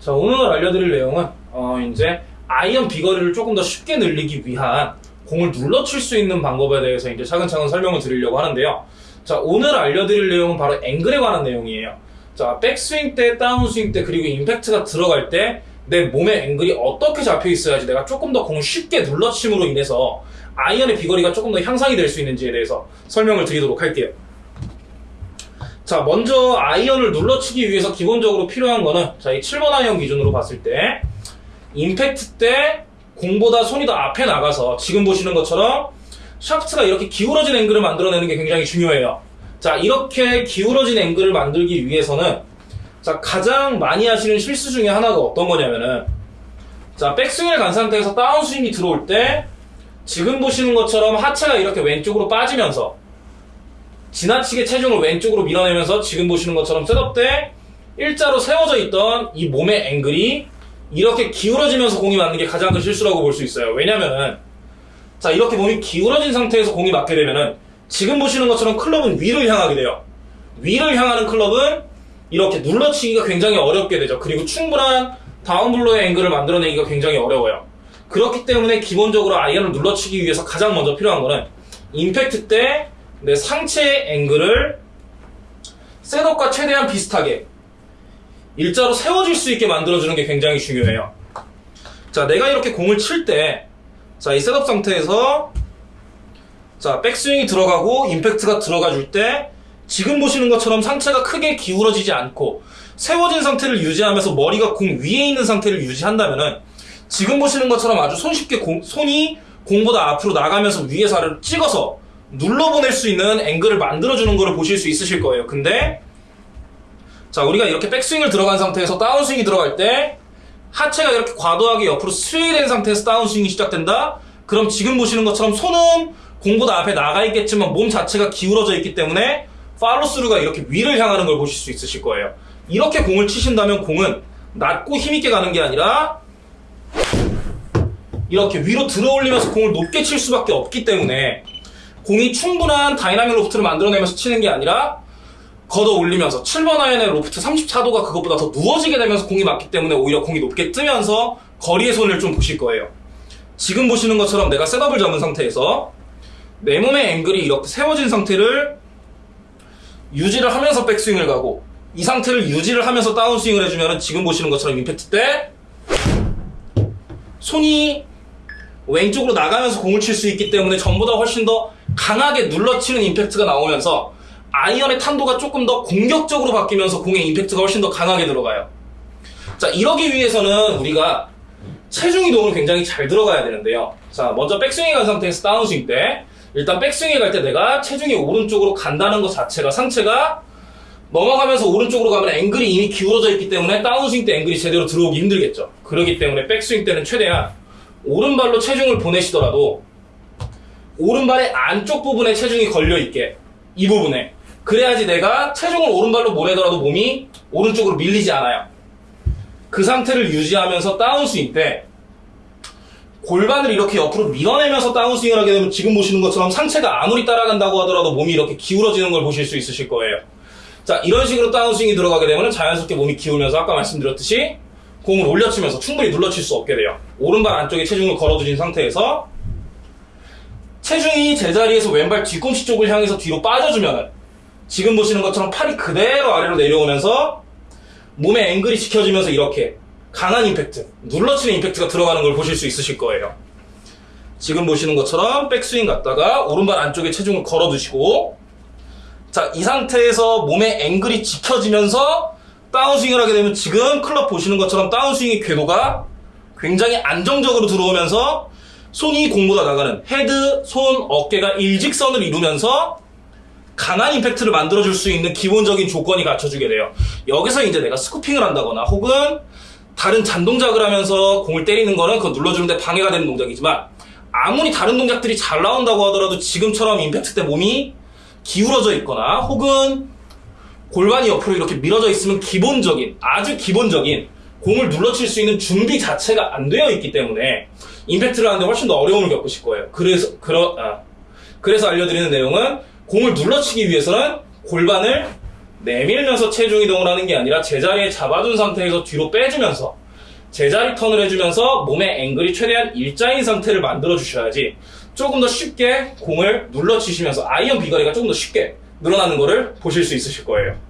자, 오늘 알려드릴 내용은, 어, 이제, 아이언 비거리를 조금 더 쉽게 늘리기 위한 공을 눌러칠 수 있는 방법에 대해서 이제 차근차근 설명을 드리려고 하는데요. 자, 오늘 알려드릴 내용은 바로 앵글에 관한 내용이에요. 자, 백스윙 때, 다운스윙 때, 그리고 임팩트가 들어갈 때, 내 몸의 앵글이 어떻게 잡혀 있어야지 내가 조금 더 공을 쉽게 눌러침으로 인해서 아이언의 비거리가 조금 더 향상이 될 수 있는지에 대해서 설명을 드리도록 할게요. 자, 먼저 아이언을 눌러치기 위해서 기본적으로 필요한 거는 자, 이 7번 아이언 기준으로 봤을 때 임팩트 때 공보다 손이 더 앞에 나가서 지금 보시는 것처럼 샤프트가 이렇게 기울어진 앵글을 만들어내는 게 굉장히 중요해요. 자, 이렇게 기울어진 앵글을 만들기 위해서는 자, 가장 많이 하시는 실수 중에 하나가 어떤 거냐면은 자, 백스윙을 간 상태에서 다운스윙이 들어올 때 지금 보시는 것처럼 하체가 이렇게 왼쪽으로 빠지면서 지나치게 체중을 왼쪽으로 밀어내면서 지금 보시는 것처럼 셋업 때 일자로 세워져 있던 이 몸의 앵글이 이렇게 기울어지면서 공이 맞는 게 가장 큰 실수라고 볼 수 있어요. 왜냐면은 자 이렇게 몸이 기울어진 상태에서 공이 맞게 되면은 지금 보시는 것처럼 클럽은 위를 향하게 돼요. 위를 향하는 클럽은 이렇게 눌러치기가 굉장히 어렵게 되죠. 그리고 충분한 다운블로의 앵글을 만들어내기가 굉장히 어려워요. 그렇기 때문에 기본적으로 아이언을 눌러치기 위해서 가장 먼저 필요한 거는 임팩트 때 내 상체의 앵글을 셋업과 최대한 비슷하게 일자로 세워질 수 있게 만들어주는 게 굉장히 중요해요. 자, 내가 이렇게 공을 칠 때, 자, 이 셋업 상태에서, 자, 백스윙이 들어가고, 임팩트가 들어가 줄 때, 지금 보시는 것처럼 상체가 크게 기울어지지 않고, 세워진 상태를 유지하면서 머리가 공 위에 있는 상태를 유지한다면은, 지금 보시는 것처럼 아주 손쉽게 공, 손이 공보다 앞으로 나가면서 위에서 아래로 찍어서 눌러보낼 수 있는 앵글을 만들어주는 거를 보실 수 있으실 거예요. 근데, 자, 우리가 이렇게 백스윙을 들어간 상태에서 다운스윙이 들어갈 때 하체가 이렇게 과도하게 옆으로 스웨이된 상태에서 다운스윙이 시작된다? 그럼 지금 보시는 것처럼 손은 공보다 앞에 나가 있겠지만 몸 자체가 기울어져 있기 때문에 팔로스루가 이렇게 위를 향하는 걸 보실 수 있으실 거예요. 이렇게 공을 치신다면 공은 낮고 힘있게 가는 게 아니라 이렇게 위로 들어 올리면서 공을 높게 칠 수밖에 없기 때문에 공이 충분한 다이나믹 로프트를 만들어내면서 치는 게 아니라 걷어 올리면서 7번 아이언의 로프트 34도가 그것보다 더 누워지게 되면서 공이 맞기 때문에 오히려 공이 높게 뜨면서 거리의 손실을 좀 보실 거예요. 지금 보시는 것처럼 내가 셋업을 잡은 상태에서 내 몸의 앵글이 이렇게 세워진 상태를 유지를 하면서 백스윙을 가고 이 상태를 유지를 하면서 다운스윙을 해주면 지금 보시는 것처럼 임팩트 때 손이 왼쪽으로 나가면서 공을 칠 수 있기 때문에 전보다 훨씬 더 강하게 눌러치는 임팩트가 나오면서 아이언의 탄도가 조금 더 공격적으로 바뀌면서 공의 임팩트가 훨씬 더 강하게 들어가요. 자, 이러기 위해서는 우리가 체중 이동을 굉장히 잘 들어가야 되는데요. 자, 먼저 백스윙에 간 상태에서 다운스윙 때 일단 백스윙에 갈 때 내가 체중이 오른쪽으로 간다는 것 자체가 상체가 넘어가면서 오른쪽으로 가면 앵글이 이미 기울어져 있기 때문에 다운스윙 때 앵글이 제대로 들어오기 힘들겠죠. 그렇기 때문에 백스윙 때는 최대한 오른발로 체중을 보내시더라도 오른발의 안쪽 부분에 체중이 걸려 있게 이 부분에 그래야지 내가 체중을 오른발로 보내더라도 몸이 오른쪽으로 밀리지 않아요. 그 상태를 유지하면서 다운스윙 때 골반을 이렇게 옆으로 밀어내면서 다운스윙을 하게 되면 지금 보시는 것처럼 상체가 아무리 따라간다고 하더라도 몸이 이렇게 기울어지는 걸 보실 수 있으실 거예요. 자, 이런 식으로 다운스윙이 들어가게 되면 자연스럽게 몸이 기울면서 아까 말씀드렸듯이 공을 올려치면서 충분히 눌러칠 수 없게 돼요. 오른발 안쪽에 체중을 걸어두신 상태에서 체중이 제자리에서 왼발 뒤꿈치 쪽을 향해서 뒤로 빠져주면 지금 보시는 것처럼 팔이 그대로 아래로 내려오면서 몸의 앵글이 지켜지면서 이렇게 강한 임팩트, 눌러치는 임팩트가 들어가는 걸 보실 수 있으실 거예요. 지금 보시는 것처럼 백스윙 갔다가 오른발 안쪽에 체중을 걸어두시고 자, 이 상태에서 몸의 앵글이 지켜지면서 다운스윙을 하게 되면 지금 클럽 보시는 것처럼 다운스윙의 궤도가 굉장히 안정적으로 들어오면서 손이 공보다 나가는 헤드, 손, 어깨가 일직선을 이루면서 강한 임팩트를 만들어줄 수 있는 기본적인 조건이 갖춰지게 돼요. 여기서 이제 내가 스쿠핑을 한다거나 혹은 다른 잔동작을 하면서 공을 때리는 거는 그거 눌러주는데 방해가 되는 동작이지만 아무리 다른 동작들이 잘 나온다고 하더라도 지금처럼 임팩트 때 몸이 기울어져 있거나 혹은 골반이 옆으로 이렇게 밀어져 있으면 기본적인 아주 기본적인 공을 눌러칠 수 있는 준비 자체가 안 되어 있기 때문에 임팩트를 하는데 훨씬 더 어려움을 겪으실 거예요. 그래서 그러 아, 그래서 알려드리는 내용은 공을 눌러치기 위해서는 골반을 내밀면서 체중 이동을 하는 게 아니라 제자리에 잡아준 상태에서 뒤로 빼주면서 제자리 턴을 해주면서 몸의 앵글이 최대한 일자인 상태를 만들어 주셔야지 조금 더 쉽게 공을 눌러 치시면서 아이언 비거리가 조금 더 쉽게 늘어나는 거를 보실 수 있으실 거예요.